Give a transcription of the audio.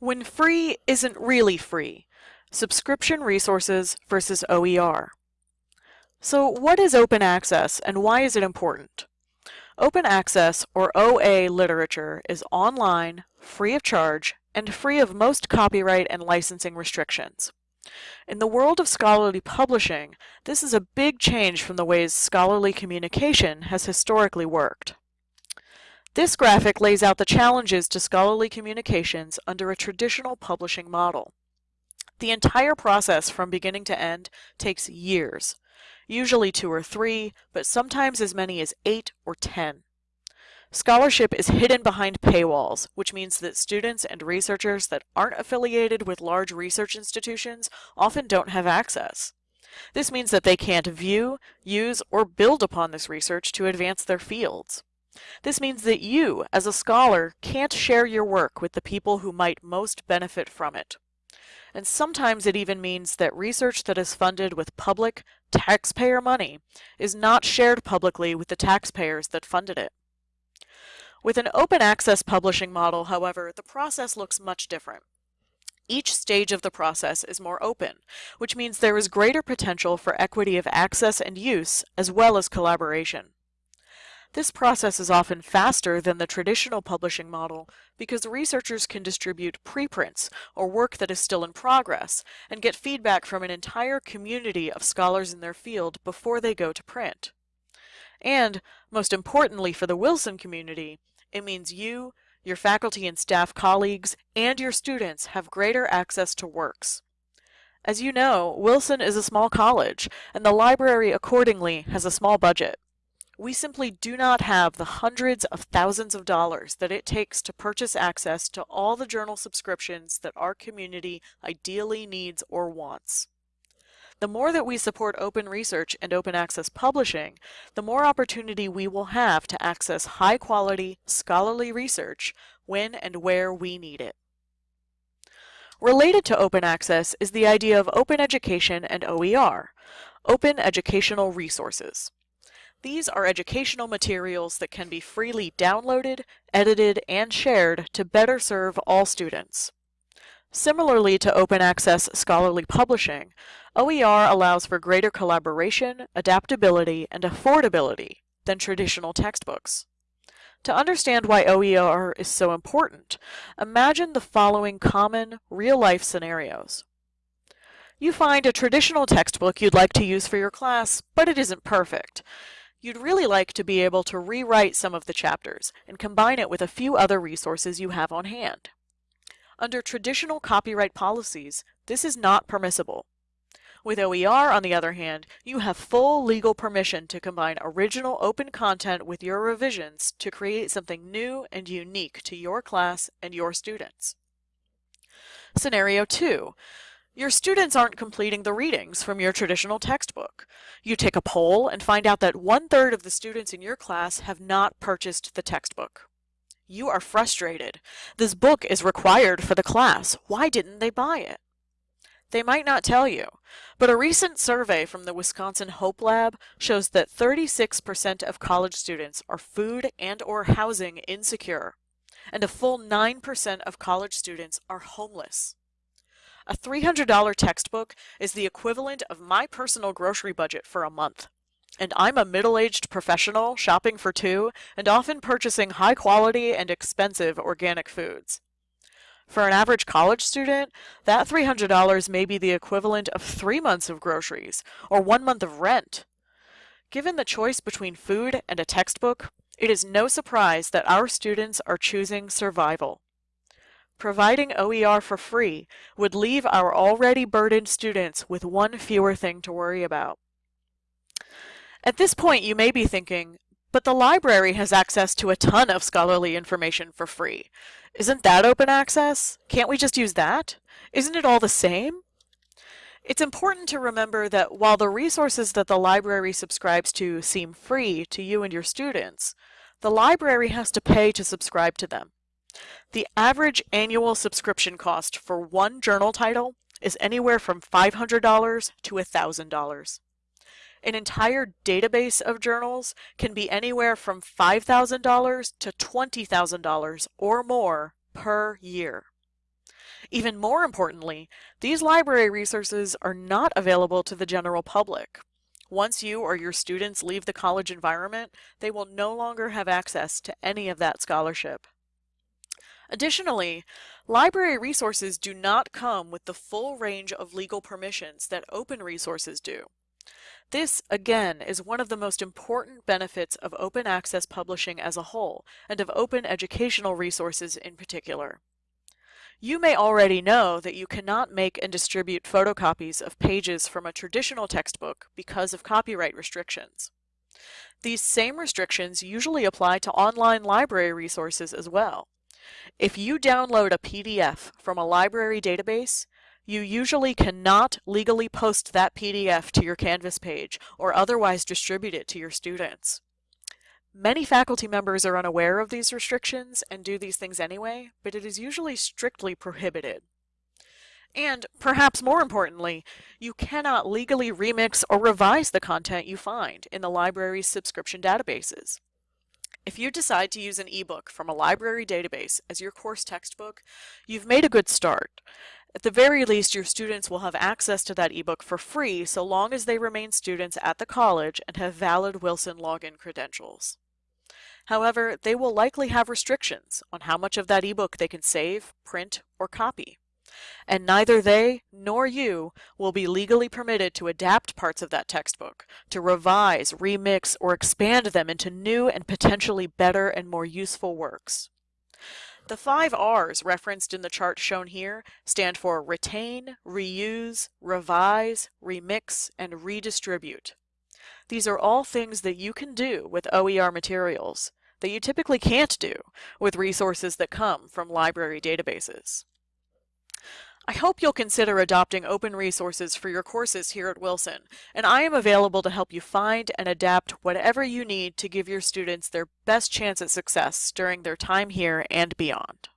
When free isn't really free, subscription resources versus OER. So what is open access and why is it important? Open access or OA literature is online, free of charge, and free of most copyright and licensing restrictions. In the world of scholarly publishing, this is a big change from the ways scholarly communication has historically worked. This graphic lays out the challenges to scholarly communications under a traditional publishing model. The entire process from beginning to end takes years, usually two or three, but sometimes as many as eight or ten. Scholarship is hidden behind paywalls, which means that students and researchers that aren't affiliated with large research institutions often don't have access. This means that they can't view, use, or build upon this research to advance their fields. This means that you, as a scholar, can't share your work with the people who might most benefit from it. And sometimes it even means that research that is funded with public, taxpayer money is not shared publicly with the taxpayers that funded it. With an open access publishing model, however, the process looks much different. Each stage of the process is more open, which means there is greater potential for equity of access and use, as well as collaboration. This process is often faster than the traditional publishing model because researchers can distribute preprints or work that is still in progress and get feedback from an entire community of scholars in their field before they go to print. And, most importantly for the Wilson community, it means you, your faculty and staff colleagues, and your students have greater access to works. As you know, Wilson is a small college, and the library accordingly has a small budget. We simply do not have the hundreds of thousands of dollars that it takes to purchase access to all the journal subscriptions that our community ideally needs or wants. The more that we support open research and open access publishing, the more opportunity we will have to access high quality, scholarly research when and where we need it. Related to open access is the idea of open education and OER, open educational resources. These are educational materials that can be freely downloaded, edited, and shared to better serve all students. Similarly to open access scholarly publishing, OER allows for greater collaboration, adaptability, and affordability than traditional textbooks. To understand why OER is so important, imagine the following common, real-life scenarios. You find a traditional textbook you'd like to use for your class, but it isn't perfect. You'd really like to be able to rewrite some of the chapters and combine it with a few other resources you have on hand. Under traditional copyright policies, this is not permissible. With OER, on the other hand, you have full legal permission to combine original open content with your revisions to create something new and unique to your class and your students. Scenario 2. Your students aren't completing the readings from your traditional textbook. You take a poll and find out that one-third of the students in your class have not purchased the textbook. You are frustrated. This book is required for the class. Why didn't they buy it? They might not tell you, but a recent survey from the Wisconsin Hope Lab shows that 36% of college students are food and or housing insecure, and a full 9% of college students are homeless. A $300 textbook is the equivalent of my personal grocery budget for a month. And I'm a middle-aged professional shopping for two and often purchasing high quality and expensive organic foods. For an average college student, that $300 may be the equivalent of three months of groceries or one month of rent. Given the choice between food and a textbook, it is no surprise that our students are choosing survival. Providing OER for free would leave our already burdened students with one fewer thing to worry about. At this point, you may be thinking, but the library has access to a ton of scholarly information for free. Isn't that open access? Can't we just use that? Isn't it all the same? It's important to remember that while the resources that the library subscribes to seem free to you and your students, the library has to pay to subscribe to them. The average annual subscription cost for one journal title is anywhere from $500 to $1,000. An entire database of journals can be anywhere from $5,000 to $20,000 or more per year. Even more importantly, these library resources are not available to the general public. Once you or your students leave the college environment, they will no longer have access to any of that scholarship. Additionally, library resources do not come with the full range of legal permissions that open resources do. This, again, is one of the most important benefits of open access publishing as a whole, and of open educational resources in particular. You may already know that you cannot make and distribute photocopies of pages from a traditional textbook because of copyright restrictions. These same restrictions usually apply to online library resources as well. If you download a PDF from a library database, you usually cannot legally post that PDF to your Canvas page or otherwise distribute it to your students. Many faculty members are unaware of these restrictions and do these things anyway, but it is usually strictly prohibited. And, perhaps more importantly, you cannot legally remix or revise the content you find in the library's subscription databases. If you decide to use an ebook from a library database as your course textbook, you've made a good start. At the very least, your students will have access to that ebook for free so long as they remain students at the college and have valid Wilson login credentials. However, they will likely have restrictions on how much of that ebook they can save, print, or copy and neither they nor you will be legally permitted to adapt parts of that textbook, to revise, remix, or expand them into new and potentially better and more useful works. The five R's referenced in the chart shown here stand for retain, reuse, revise, remix, and redistribute. These are all things that you can do with OER materials that you typically can't do with resources that come from library databases. I hope you'll consider adopting open resources for your courses here at Wilson, and I am available to help you find and adapt whatever you need to give your students their best chance at success during their time here and beyond.